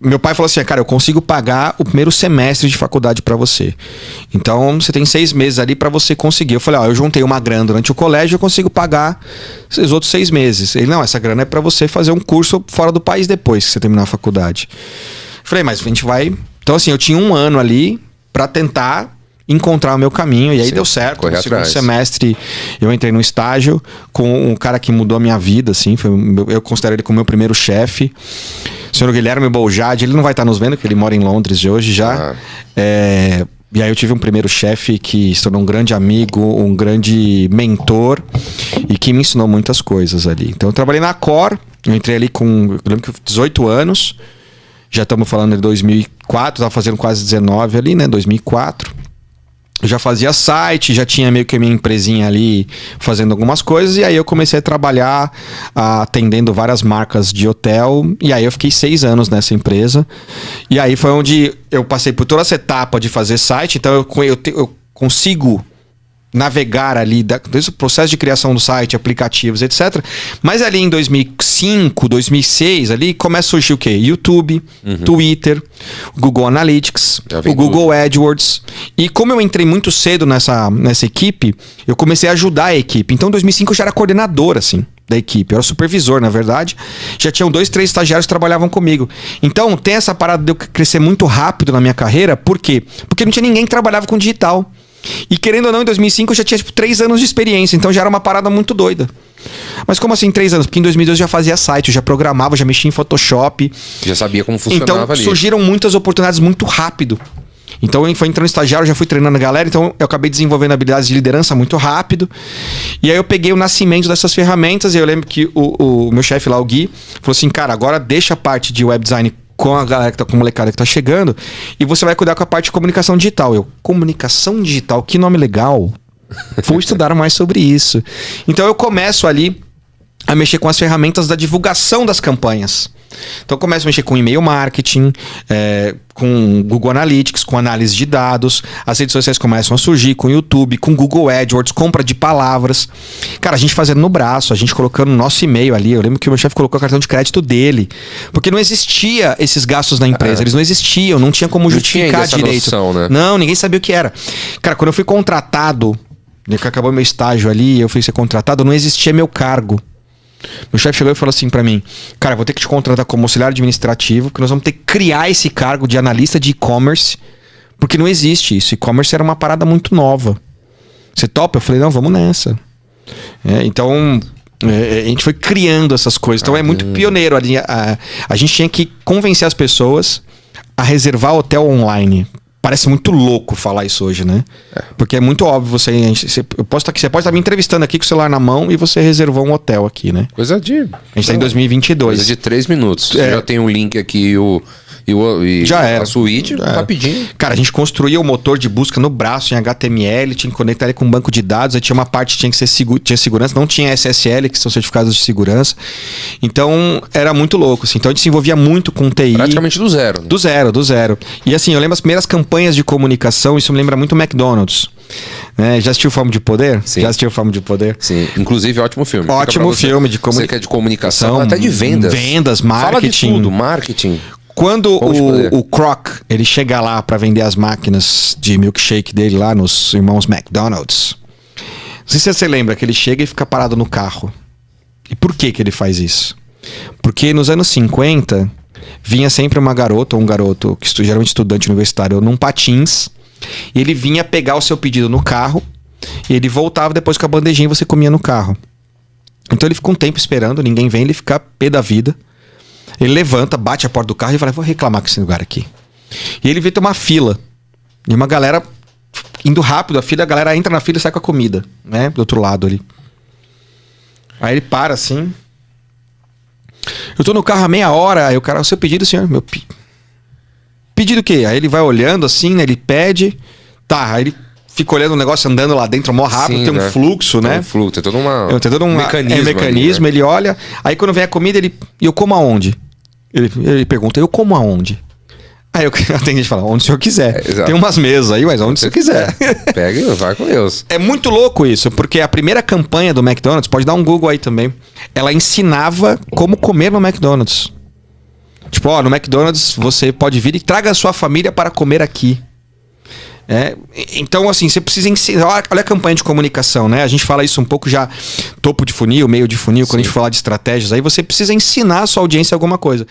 meu pai falou assim: cara, eu consigo pagar o primeiro semestre de faculdade para você. Então você tem seis meses ali para você conseguir. Eu falei: ó, eu juntei uma grana durante o colégio, eu consigo pagar esses outros seis meses. Ele: não, essa grana é para você fazer um curso fora do país depois que você terminar a faculdade. Eu falei: mas a gente vai. Então, assim, eu tinha um ano ali para tentar encontrar o meu caminho. E aí Sim, deu certo. No segundo atrás. semestre eu entrei num estágio com um cara que mudou a minha vida, assim. Foi, eu considero ele como meu primeiro chefe. O senhor Guilherme Boljade, ele não vai estar nos vendo, porque ele mora em Londres de hoje já. Ah. É, e aí eu tive um primeiro chefe que se tornou um grande amigo, um grande mentor e que me ensinou muitas coisas ali. Então eu trabalhei na Cor, eu entrei ali com, eu lembro que eu 18 anos. Já estamos falando de 2004, estava fazendo quase 19 ali, né? 2004. Eu já fazia site, já tinha meio que minha empresinha ali fazendo algumas coisas, e aí eu comecei a trabalhar atendendo várias marcas de hotel, e aí eu fiquei seis anos nessa empresa. E aí foi onde eu passei por toda essa etapa de fazer site, então eu, eu, eu consigo navegar ali, desde o processo de criação do site, aplicativos, etc. Mas ali em 2005, 2006, ali começa a surgir o quê? YouTube, Twitter, Google Analytics, o Google AdWords. E como eu entrei muito cedo nessa, nessa equipe, eu comecei a ajudar a equipe. Então, em 2005 eu já era coordenador, assim, da equipe. Eu era supervisor, na verdade. Já tinham dois, três estagiários que trabalhavam comigo. Então, tem essa parada de eu crescer muito rápido na minha carreira. Por quê? Porque não tinha ninguém que trabalhava com digital. E querendo ou não, em 2005 eu já tinha tipo, três anos de experiência. Então, já era uma parada muito doida. Mas como assim três anos? Porque em 2012 eu já fazia site, eu já programava, já mexia em Photoshop. Já sabia como funcionava Então ali. surgiram muitas oportunidades muito rápido. Então eu fui entrando estagiário, já fui treinando a galera, então eu acabei desenvolvendo habilidades de liderança muito rápido. E aí eu peguei o nascimento dessas ferramentas e eu lembro que o, o meu chefe lá, o Gui, falou assim, cara, agora deixa a parte de web design com a galera que tá com a molecada que tá chegando e você vai cuidar com a parte de comunicação digital. Eu, comunicação digital, que nome legal. Vou estudar mais sobre isso. Então eu começo ali a mexer com as ferramentas da divulgação das campanhas. Então eu começo a mexer com e-mail marketing, é, com Google Analytics, com análise de dados, as redes sociais começam a surgir, com YouTube, com Google AdWords, compra de palavras. Cara, a gente fazendo no braço, a gente colocando o nosso e-mail ali. Eu lembro que o meu chefe colocou o cartão de crédito dele. Porque não existia esses gastos na empresa, eles não existiam, não tinha como É. Não tinha justificar essa direito. noção, né? Não, ninguém sabia o que era. Cara, quando eu fui contratado, né, que acabou meu estágio ali, eu fui ser contratado, não existia meu cargo. Meu chefe chegou e falou assim pra mim: Cara, vou ter que te contratar como auxiliar administrativo, porque nós vamos ter que criar esse cargo de analista de e-commerce, porque não existe isso. E-commerce era uma parada muito nova. Você topa? Eu falei: Não, vamos nessa. É, então. é, a gente foi criando essas coisas. Então é muito pioneiro. ali. A, a gente tinha que convencer as pessoas a reservar hotel online. Parece muito louco falar isso hoje, né? Porque é muito óbvio você, você. Eu posso estar aqui, você pode estar me entrevistando aqui com o celular na mão e você reservou um hotel aqui, né? Coisa de. A gente tá em 2022. Coisa de três minutos. Você É. já tem um link aqui o. E, o, e Já era. A suíte, Já era. rapidinho. Cara, a gente construía o motor de busca no braço em HTML, tinha que conectar ele com um banco de dados, aí tinha uma parte que tinha que ser segu tinha segurança, não tinha SSL, que são certificados de segurança. Então, era muito louco, assim. Então, a gente se envolvia muito com TI. Praticamente do zero. né? Do zero, do zero. E assim, eu lembro as primeiras campanhas de comunicação, isso me lembra muito McDonald's. Né? Já assistiu Fome de Poder? Sim. Já assistiu Fome de Poder? Sim, inclusive ótimo filme. Ótimo filme de comuni- é de comunicação, até de vendas. vendas, Fala de marketing. tudo, marketing. Quando Poder. o, o Croc, ele chega lá pra vender as máquinas de milkshake dele lá nos irmãos McDonald's. Não sei se você lembra que ele chega e fica parado no carro. E por que que ele faz isso? Porque nos anos 50 vinha sempre uma garota ou um garoto, que geralmente estudante universitário, num patins, e ele vinha pegar o seu pedido no carro, e ele voltava depois com a bandejinha e você comia no carro. Então ele fica um tempo esperando, ninguém vem, ele fica pé da vida. Ele levanta, bate a porta do carro e fala: Vou reclamar com esse lugar aqui. E ele vê ter uma fila. E uma galera indo rápido, a fila, a galera entra na fila e sai com a comida, né? Do outro lado ali. Aí ele para assim. Eu tô no carro há meia hora, aí o cara, o seu pedido, senhor? Meu pi... Pedido o quê? Aí ele vai olhando assim, né? Ele pede. Tá, aí ele fica olhando o negócio andando lá dentro, mó rápido, Sim, tem um né? fluxo, Tem né? um fluxo, tem todo uma, É, tem todo um mecanismo. é, mecanismo ali, né? ele olha. Aí quando vem a comida, ele. E eu como aonde? Ele, ele pergunta, eu como aonde? Aí eu atendo e fala, onde o senhor quiser. É, tem umas mesas aí, mas onde o senhor quiser. Pega e vai com Deus. É muito louco isso, porque a primeira campanha do McDonald's, pode dar um Google aí também, ela ensinava como comer no McDonald's. Tipo, ó, no McDonald's você pode vir e traga a sua família para comer aqui. É, então, assim, você precisa ensinar. Olha, a campanha de comunicação, né? A gente fala isso um pouco já, topo de funil, meio de funil, quando a gente falar de estratégias, aí você precisa ensinar a sua audiência alguma coisa.